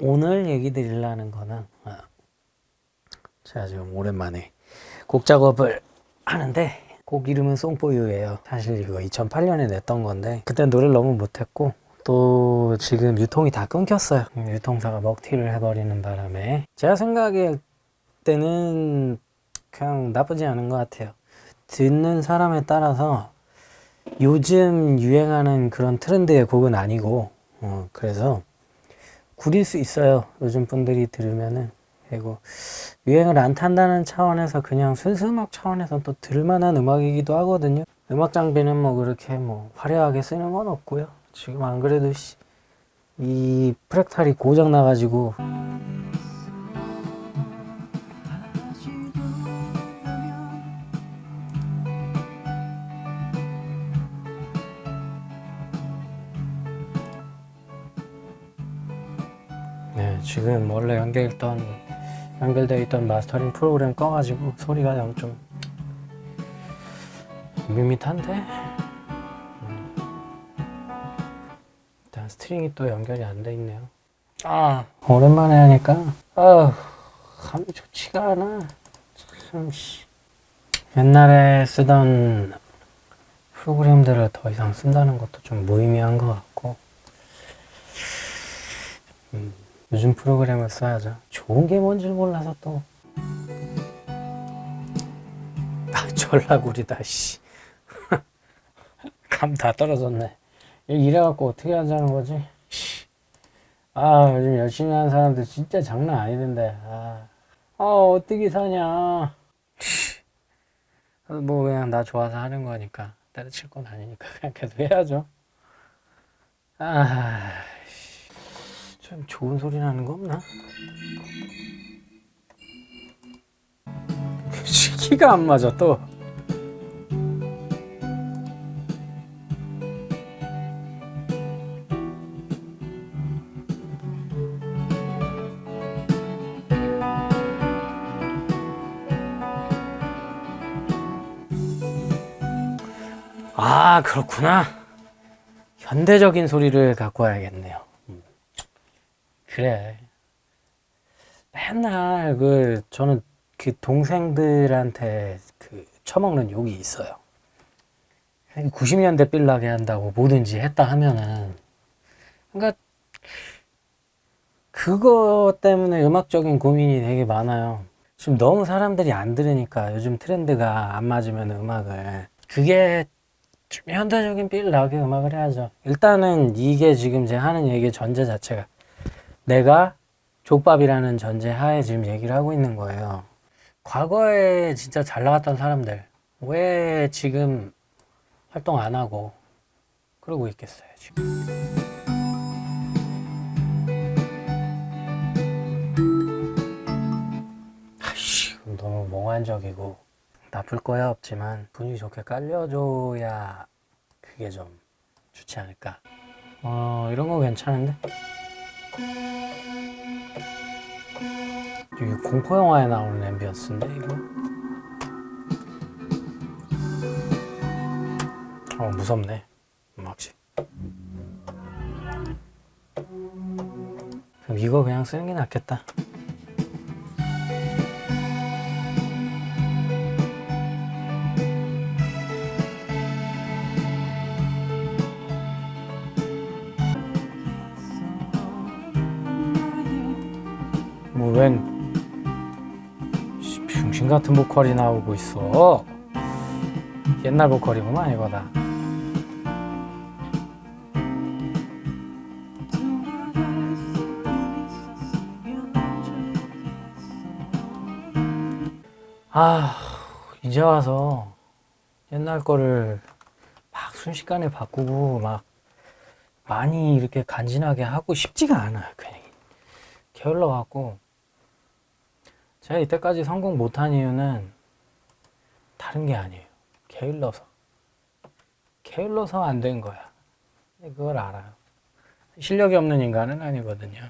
오늘 얘기 드리려는 거는 아, 제가 지금 오랜만에 곡 작업을 하는데 곡 이름은 송포유예요. 사실 이거 2008년에 냈던 건데 그때 노래를 너무 못했고 또 지금 유통이 다 끊겼어요. 유통사가 먹튀를 해버리는 바람에. 제가 생각할 때는 그냥 나쁘지 않은 것 같아요. 듣는 사람에 따라서 요즘 유행하는 그런 트렌드의 곡은 아니고 어, 그래서 구릴 수 있어요. 요즘 분들이 들으면은. 그리고 유행을 안 탄다는 차원에서 그냥 순수 음악 차원에서 또 들만한 음악이기도 하거든요. 음악 장비는 뭐 그렇게 뭐 화려하게 쓰는 건 없고요. 지금 안 그래도 씨, 이 프랙탈이 고장 나가지고 지금 원래 연결했던 연결되어 있던 마스터링 프로그램 꺼가지고 소리가 영좀 밋밋한데? 음. 일단 스트링이 또 연결이 안 돼 있네요. 아. 오랜만에 하니까 아 감이 좋지가 않아. 참 씨. 옛날에 쓰던 프로그램들을 더 이상 쓴다는 것도 좀 무의미한 것 같고. 음. 요즘 프로그램을 써야죠. 좋은 게 뭔지 몰라서 또. 아, 전라구리다 씨. 감 다 떨어졌네. 이래갖고 어떻게 하자는 거지? 아 요즘 열심히 하는 사람들 진짜 장난 아니던데. 아, 아 어떻게 사냐. 뭐 그냥 나 좋아서 하는 거니까. 때려칠 건 아니니까 그냥 계속 해야죠. 아 좀 좋은 소리 나는 거 없나? 키가 안 맞아 또 아 그렇구나 현대적인 소리를 갖고 와야겠네요 음. 그래. 맨날 그 저는 그 동생들한테 그 처먹는 욕이 있어요. 90년대 빌라게 한다고 뭐든지 했다 하면은. 그러니까 그거 때문에 음악적인 고민이 되게 많아요. 지금 너무 사람들이 안 들으니까 요즘 트렌드가 안 맞으면 음악을. 그게 좀 현대적인 빌 나게 음악을 해야죠. 일단은 이게 지금 제가 하는 얘기 전제 자체가 내가 족밥이라는 전제 하에 지금 얘기를 하고 있는 거예요. 과거에 진짜 잘 나갔던 사람들 왜 지금 활동 안 하고 그러고 있겠어요 지금? 아이씨 너무 몽환적이고 나쁠 거야 없지만 분위기 좋게 깔려줘야 그게 좀 좋지 않을까? 어 이런 거 괜찮은데 이게 공포 영화에 나오는 앰비언스인데 이거? 어 무섭네. 음악식 그럼 이거 그냥 쓰는 게 낫겠다 병신 같은 보컬이 나오고 있어. 옛날 보컬이구만 이거 다. 아 이제 와서 옛날 거를 막 순식간에 바꾸고 막 많이 이렇게 간지나게 하고 싶지가 않아요 그냥 게을러 갖고 제가 이때까지 성공 못한 이유는 다른 게 아니에요. 게을러서. 게을러서 안 된 거야. 그걸 알아요. 실력이 없는 인간은 아니거든요.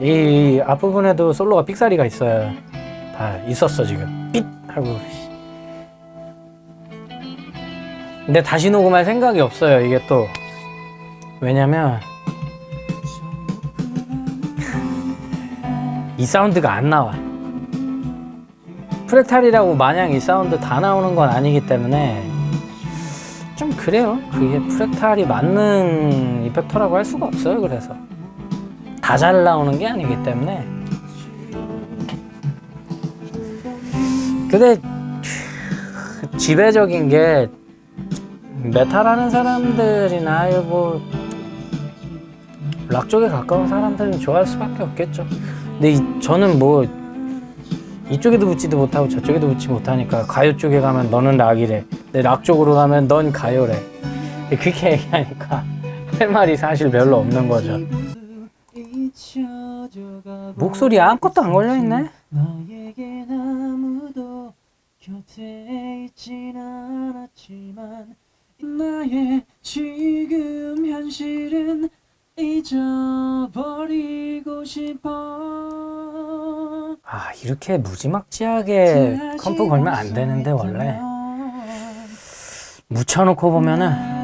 이 앞부분에도 솔로가 삑사리가 있어요. 다 있었어 지금. 삑! 하고. 근데 다시 녹음할 생각이 없어요. 이게 또 왜냐면 이 사운드가 안 나와. 프랙탈이라고 마냥 이 사운드 다 나오는 건 아니기 때문에 좀 그래요. 그게 프랙탈이 만능 이펙터라고 할 수가 없어요 그래서. 다 잘 나오는 게 아니기 때문에. 근데 지배적인 게 메탈 하는 사람들이나 뭐 락 쪽에 가까운 사람들은 좋아할 수밖에 없겠죠. 근데 이- 저는 뭐 이쪽에도 붙지도 못하고 저쪽에도 붙지 못하니까 가요 쪽에 가면 너는 락이래. 내 락 쪽으로 가면 넌 가요래. 그렇게 얘기하니까 할 말이 사실 별로 없는 거죠. 목소리 아무것도 안 걸려 있네. 너에겐 아무도 곁에 있진 않았지만 나의 지금 현실은 잊어버리고 싶어. 아 이렇게 무지막지하게 컴프 걸면 안 되는데 원래. 묻혀놓고 보면은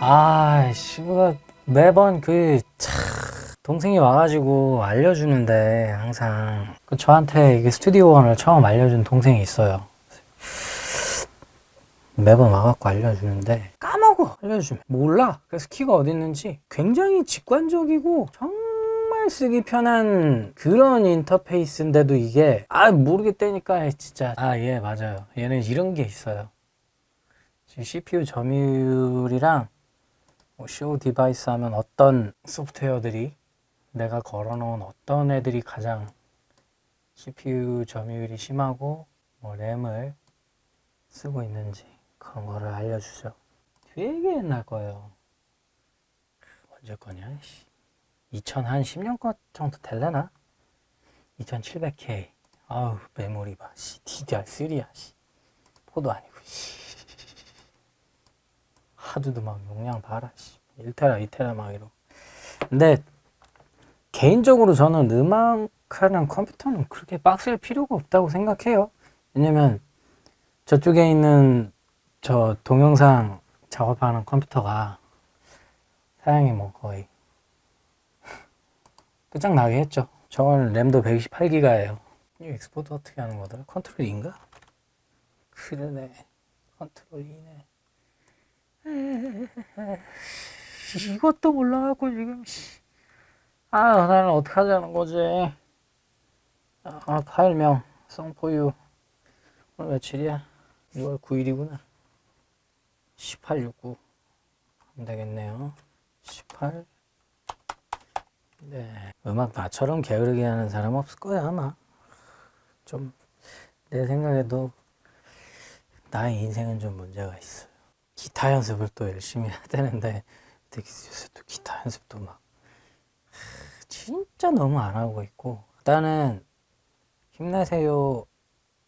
아이씨 그 매번 그 차, 동생이 와가지고 알려주는데 항상. 그 저한테 이게 스튜디오 원을 처음 알려준 동생이 있어요. 매번 와갖고 알려주는데 까먹어 알려주면. 몰라. 그래서 키가 어디 있는지 굉장히 직관적이고 정말 쓰기 편한 그런 인터페이스인데도 이게 아 모르겠다니까. 진짜. 아 예 맞아요. 얘는 이런 게 있어요. 지금 CPU 점유율이랑 뭐 show device 하면 어떤 소프트웨어들이 내가 걸어놓은 어떤 애들이 가장 CPU 점유율이 심하고 뭐 램을 쓰고 있는지 그런 거를 알려주죠. 되게 옛날 거예요. 언제 거냐? 2000한 10년 거 정도 될려나? 2700K. 아우 메모리 봐. 씨, DDR3야. 씨. 포도 아니고. 씨. 하드도 막 용량 봐라. 씨. 1테라, 2테라 막 이러고. 근데 개인적으로 저는 음악하는 컴퓨터는 그렇게 빡셀 필요가 없다고 생각해요. 왜냐면 저쪽에 있는 저 동영상 작업하는 컴퓨터가 사양이 뭐 거의 끝장나게 했죠. 저건 램도 128기가예요. 이 export 어떻게 하는 거더라? control E인가? 그러네. control E네. 이것도 몰라갖고 지금 씨. 아 나는 어떡하자는 거지? 아 파일명 Song For You. 오늘 며칠이야? 6월 9일이구나. 1869 하면 되겠네요. 18 네. 음악 나처럼 게으르게 하는 사람 없을 거야 아마. 좀 내 생각에도 나의 인생은 좀 문제가 있어요 기타 연습을 또 열심히 해야 되는데 요새 또 기타 연습도 막 진짜 너무 안 하고 있고. 일단은 힘내세요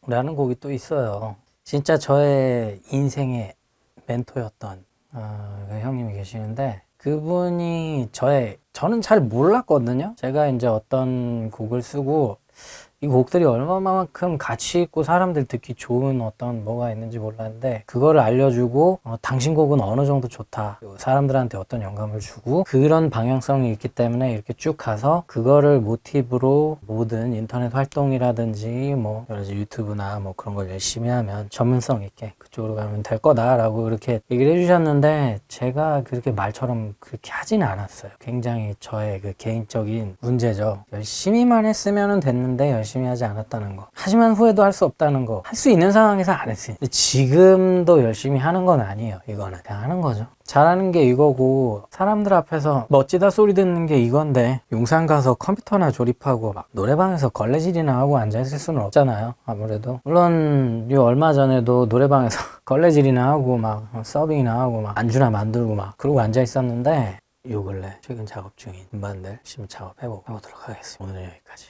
라는 곡이 또 있어요. 진짜 저의 인생의 멘토였던 어, 그 형님이 계시는데 그분이 저의 저는 잘 몰랐거든요. 제가 이제 어떤 곡을 쓰고 이 곡들이 얼마만큼 가치 있고 사람들 듣기 좋은 어떤 뭐가 있는지 몰랐는데 그거를 알려주고 어, 당신 곡은 어느 정도 좋다. 사람들한테 어떤 영감을 주고 그런 방향성이 있기 때문에 이렇게 쭉 가서 그거를 모티브로 모든 인터넷 활동이라든지 뭐 여러 가지 유튜브나 뭐 그런 걸 열심히 하면 전문성 있게 그쪽으로 가면 될 거다 라고 이렇게 얘기를 해주셨는데 제가 그렇게 말처럼 그렇게 하지는 않았어요. 굉장히 저의 그 개인적인 문제죠. 열심히만 했으면 됐는데 열심히 하지 않았다는 거. 하지만 후회도 할 수 없다는 거. 할 수 있는 상황에서 안 했으니 지금도 열심히 하는 건 아니에요 이거는. 그냥 하는 거죠. 잘하는 게 이거고 사람들 앞에서 멋지다 소리 듣는 게 이건데 용산 가서 컴퓨터나 조립하고 막 노래방에서 걸레질이나 하고 앉아있을 수는 없잖아요 아무래도. 물론 이 얼마 전에도 노래방에서 걸레질이나 하고 막 서빙이나 하고 막 안주나 만들고 막 그러고 앉아 있었는데 요 근래 최근 작업 중인 음반들 열심히 작업해보고 해보도록 하겠습니다. 오늘은 여기까지